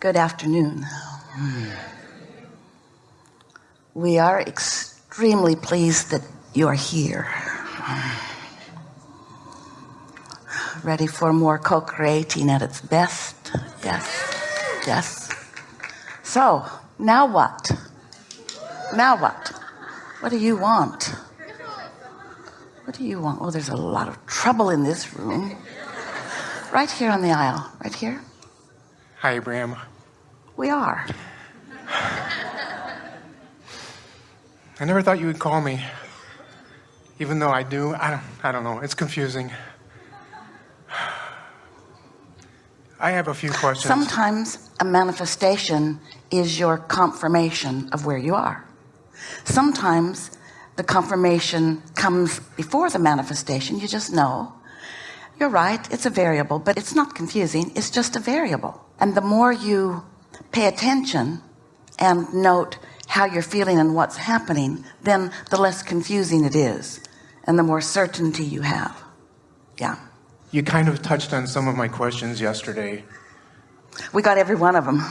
good afternoon. We are extremely pleased that you're here. Ready for more co-creating at its best? Yes. Yes. So now what? Now what? What do you want? What do you want? Oh there's a lot of trouble in this room. Right here on the aisle. Right here hi Abraham. We are. I never thought you would call me even though I do. I don't, I don't know. It's confusing. I have a few questions. Sometimes a manifestation is your confirmation of where you are. Sometimes the confirmation comes before the manifestation. You just know. You're right it's a variable but it's not confusing. It's just a variable and the more you pay attention and note how you're feeling and what's happening then the less confusing it is and the more certainty you have. Yeah. You kind of touched on some of my questions yesterday. We got every one of them.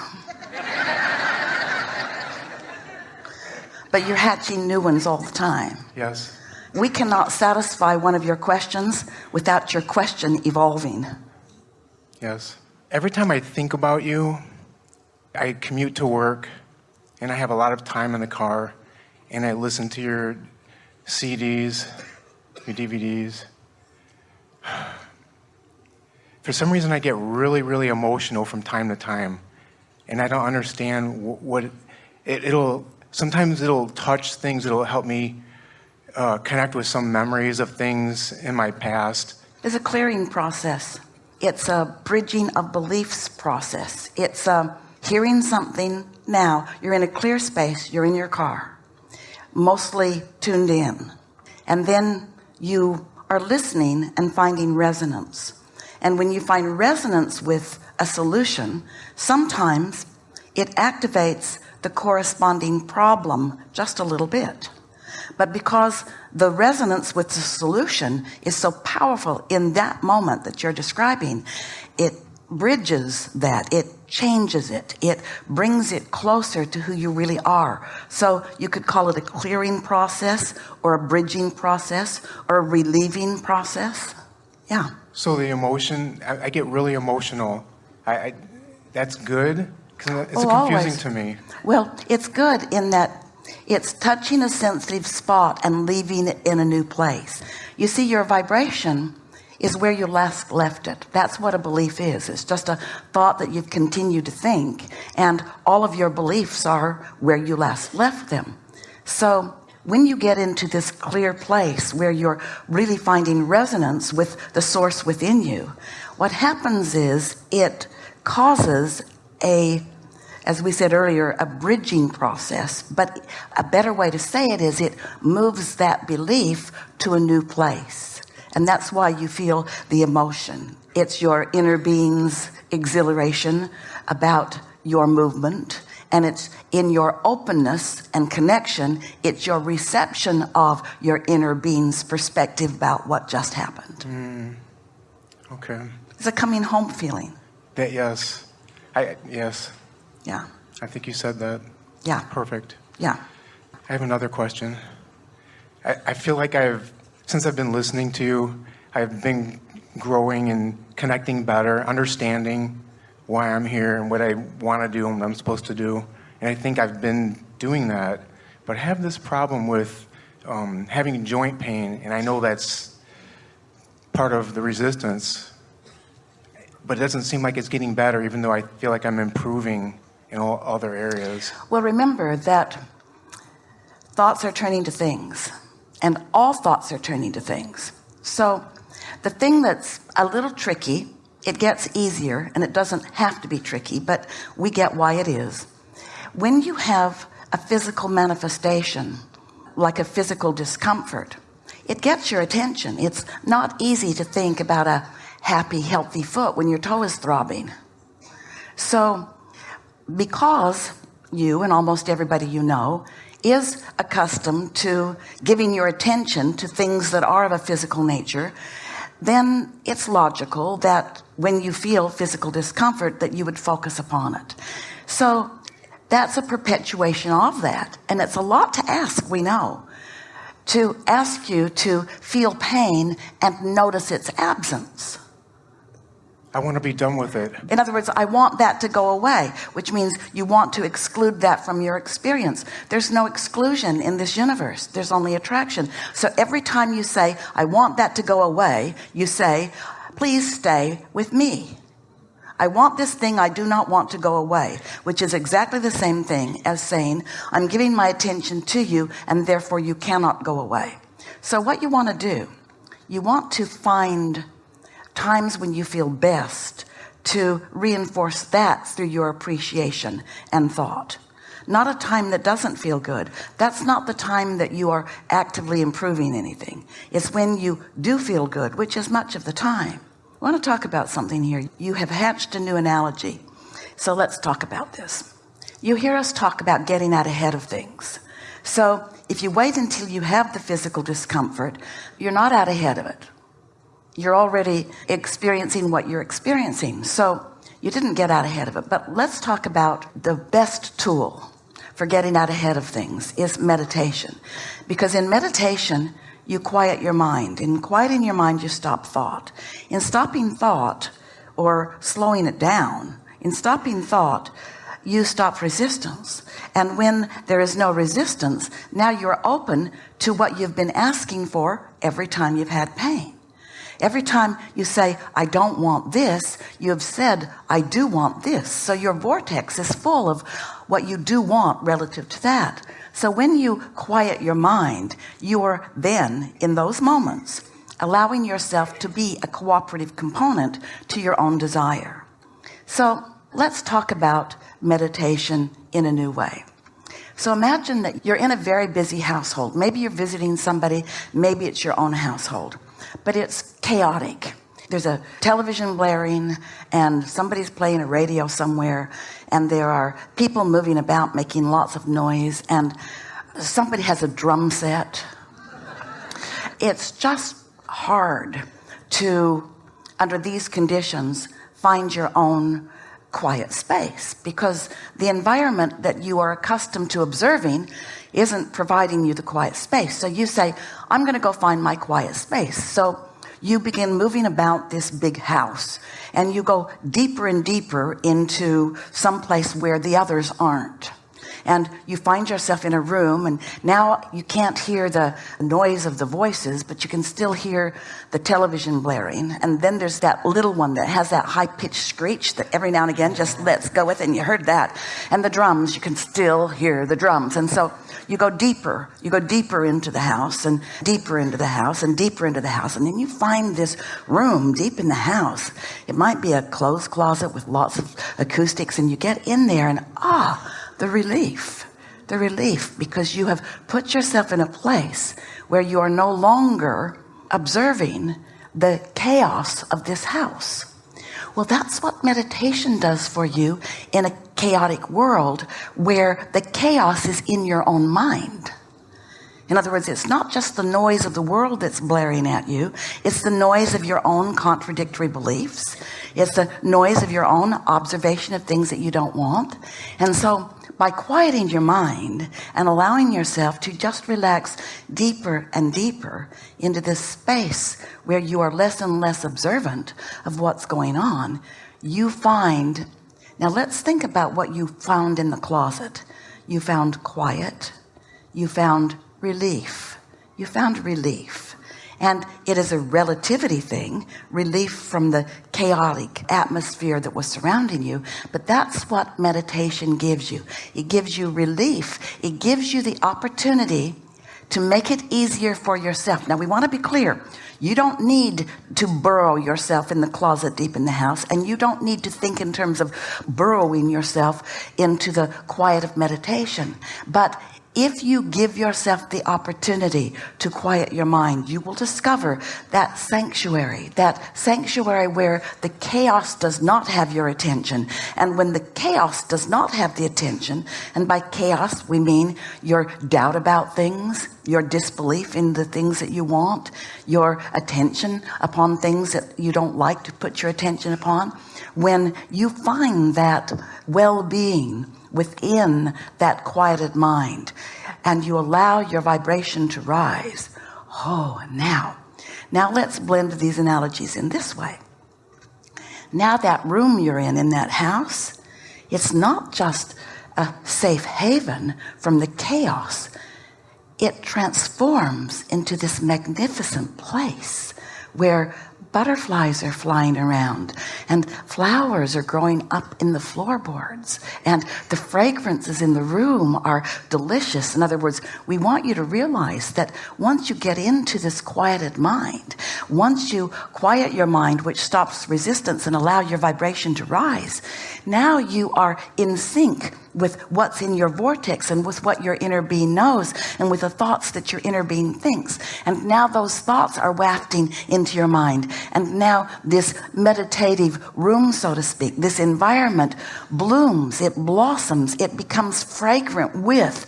But you're hatching new ones all the time. Yes. We cannot satisfy one of your questions without your question evolving. Yes every time I think about you I commute to work and I have a lot of time in the car and I listen to your CDs your DVDs for some reason I get really really emotional from time to time and I don't understand what it, it'll sometimes it'll touch things it'll help me uh, connect with some memories of things in my past. It's a clearing process it's a bridging of beliefs process. It's a um, hearing something now. You're in a clear space. You're in your car. Mostly tuned in. And then you are listening and finding resonance. And when you find resonance with a solution sometimes it activates the corresponding problem just a little bit but because the resonance with the solution is so powerful in that moment that you're describing it bridges that it changes it it brings it closer to who you really are. So you could call it a clearing process or a bridging process or a relieving process. Yeah. So the emotion I, I get really emotional. I, I that's good? Because it's oh, confusing always. to me. Well it's good in that it's touching a sensitive spot and leaving it in a new place. You see your vibration is where you last left it. That's what a belief is. It's just a thought that you've continued to think and all of your beliefs are where you last left them. So when you get into this clear place where you're really finding resonance with the source within you what happens is it causes a as we said earlier a bridging process but a better way to say it is it moves that belief to a new place. And that's why you feel the emotion. It's your inner being's exhilaration about your movement and it's in your openness and connection it's your reception of your inner being's perspective about what just happened. Mm. okay. It's a coming home feeling. That yes. I yes yeah. I think you said that. Yeah. Perfect. Yeah. I have another question. I, I feel like I've since I've been listening to you I've been growing and connecting better understanding why I'm here and what I want to do and what I'm supposed to do. And I think I've been doing that. But I have this problem with um, having joint pain and I know that's part of the resistance. But it doesn't seem like it's getting better even though I feel like I'm improving in all other areas. Well remember that thoughts are turning to things and all thoughts are turning to things. So the thing that's a little tricky it gets easier and it doesn't have to be tricky but we get why it is. When you have a physical manifestation like a physical discomfort it gets your attention. It's not easy to think about a happy healthy foot when your toe is throbbing. So because you and almost everybody you know is accustomed to giving your attention to things that are of a physical nature then it's logical that when you feel physical discomfort that you would focus upon it. So that's a perpetuation of that and it's a lot to ask we know to ask you to feel pain and notice its absence I want to be done with it. In other words, I want that to go away, which means you want to exclude that from your experience. There's no exclusion in this universe. There's only attraction. So every time you say, I want that to go away, you say, please stay with me. I want this thing I do not want to go away, which is exactly the same thing as saying, I'm giving my attention to you and therefore you cannot go away. So what you want to do, you want to find times when you feel best to reinforce that through your appreciation and thought. Not a time that doesn't feel good. That's not the time that you are actively improving anything. It's when you do feel good which is much of the time. I want to talk about something here. You have hatched a new analogy. So let's talk about this. You hear us talk about getting out ahead of things. So if you wait until you have the physical discomfort you're not out ahead of it you're already experiencing what you're experiencing. So you didn't get out ahead of it. But let's talk about the best tool for getting out ahead of things is meditation. Because in meditation you quiet your mind. In quieting your mind you stop thought. In stopping thought or slowing it down in stopping thought you stop resistance. And when there is no resistance now you're open to what you've been asking for every time you've had pain every time you say I don't want this you have said I do want this. So your vortex is full of what you do want relative to that. So when you quiet your mind you are then in those moments allowing yourself to be a cooperative component to your own desire. So let's talk about meditation in a new way. So imagine that you're in a very busy household. Maybe you're visiting somebody. Maybe it's your own household but it's chaotic. There's a television blaring and somebody's playing a radio somewhere and there are people moving about making lots of noise and somebody has a drum set. It's just hard to under these conditions find your own quiet space because the environment that you are accustomed to observing isn't providing you the quiet space. So you say I'm gonna go find my quiet space. So you begin moving about this big house and you go deeper and deeper into some place where the others aren't and you find yourself in a room and now you can't hear the noise of the voices but you can still hear the television blaring. And then there's that little one that has that high-pitched screech that every now and again just lets go with it and you heard that. And the drums you can still hear the drums. And so you go deeper you go deeper into the house and deeper into the house and deeper into the house. And then you find this room deep in the house. It might be a clothes closet with lots of acoustics and you get in there and ah the relief the relief because you have put yourself in a place where you are no longer observing the chaos of this house. Well that's what meditation does for you in a chaotic world where the chaos is in your own mind. In other words it's not just the noise of the world that's blaring at you it's the noise of your own contradictory beliefs it's the noise of your own observation of things that you don't want. And so by quieting your mind and allowing yourself to just relax deeper and deeper into this space where you are less and less observant of what's going on you find now let's think about what you found in the closet. You found quiet. You found relief. You found relief and it is a relativity thing relief from the chaotic atmosphere that was surrounding you but that's what meditation gives you. It gives you relief. It gives you the opportunity to make it easier for yourself. Now we want to be clear. You don't need to burrow yourself in the closet deep in the house and you don't need to think in terms of burrowing yourself into the quiet of meditation. But if you give yourself the opportunity to quiet your mind you will discover that sanctuary that sanctuary where the chaos does not have your attention. And when the chaos does not have the attention and by chaos we mean your doubt about things your disbelief in the things that you want your attention upon things that you don't like to put your attention upon when you find that well-being within that quieted mind and you allow your vibration to rise. Oh now. Now let's blend these analogies in this way. Now that room you're in in that house it's not just a safe haven from the chaos. It transforms into this magnificent place where butterflies are flying around and flowers are growing up in the floorboards and the fragrances in the room are delicious. In other words we want you to realize that once you get into this quieted mind once you quiet your mind which stops resistance and allow your vibration to rise now you are in sync with what's in your vortex and with what your inner being knows and with the thoughts that your inner being thinks. And now those thoughts are wafting into your mind. And now this meditative room so to speak this environment blooms it blossoms it becomes fragrant with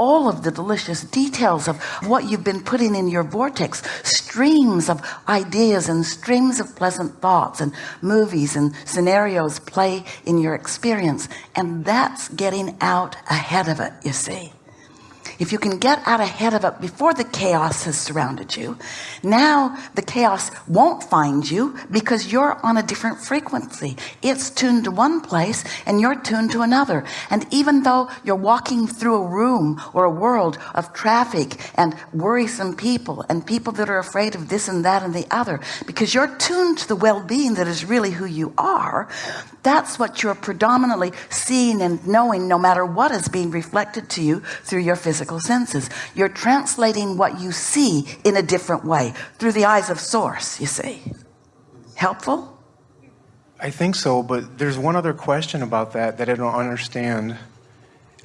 all of the delicious details of what you've been putting in your vortex. Streams of ideas and streams of pleasant thoughts and movies and scenarios play in your experience. And that's getting out ahead of it you see if you can get out ahead of it before the chaos has surrounded you now the chaos won't find you because you're on a different frequency. It's tuned to one place and you're tuned to another. And even though you're walking through a room or a world of traffic and worrisome people and people that are afraid of this and that and the other because you're tuned to the well-being that is really who you are that's what you're predominantly seeing and knowing no matter what is being reflected to you through your physical senses. You're translating what you see in a different way through the eyes of source you see. Helpful? I think so but there's one other question about that that I don't understand.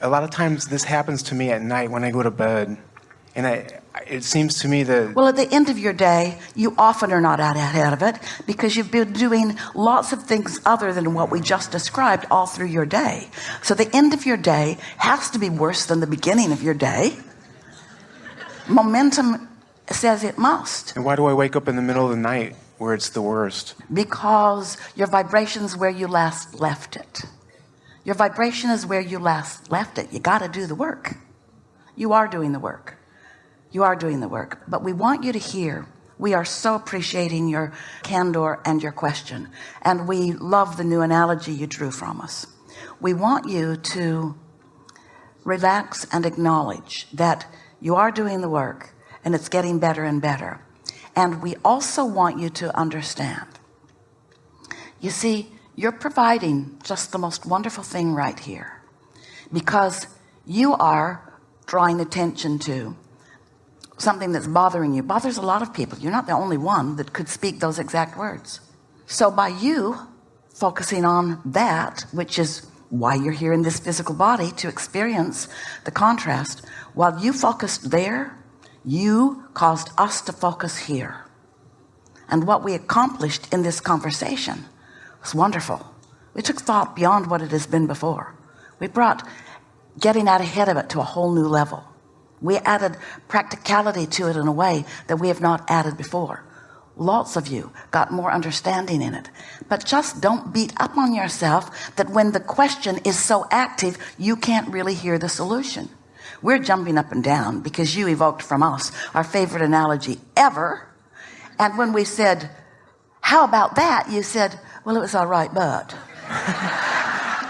A lot of times this happens to me at night when I go to bed and I it seems to me that well at the end of your day you often are not out ahead of it because you've been doing lots of things other than what we just described all through your day. So the end of your day has to be worse than the beginning of your day. Momentum says it must. And why do I wake up in the middle of the night where it's the worst? Because your vibrations where you last left it. Your vibration is where you last left it. You got to do the work. You are doing the work you are doing the work but we want you to hear. We are so appreciating your candor and your question and we love the new analogy you drew from us. We want you to relax and acknowledge that you are doing the work and it's getting better and better. And we also want you to understand. You see you're providing just the most wonderful thing right here because you are drawing attention to something that's bothering you bothers a lot of people. You're not the only one that could speak those exact words. So by you focusing on that which is why you're here in this physical body to experience the contrast while you focused there you caused us to focus here. And what we accomplished in this conversation was wonderful. We took thought beyond what it has been before. We brought getting out ahead of it to a whole new level we added practicality to it in a way that we have not added before. Lots of you got more understanding in it. But just don't beat up on yourself that when the question is so active you can't really hear the solution. We're jumping up and down because you evoked from us our favorite analogy ever. And when we said how about that? you said well it was all right but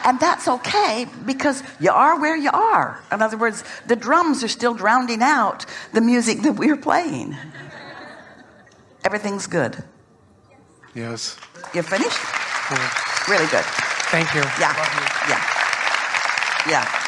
and that's okay because you are where you are. In other words the drums are still drowning out the music that we're playing. Everything's good. Yes. You're finished? Yeah. really good. Thank you. Yeah. Yeah. Yeah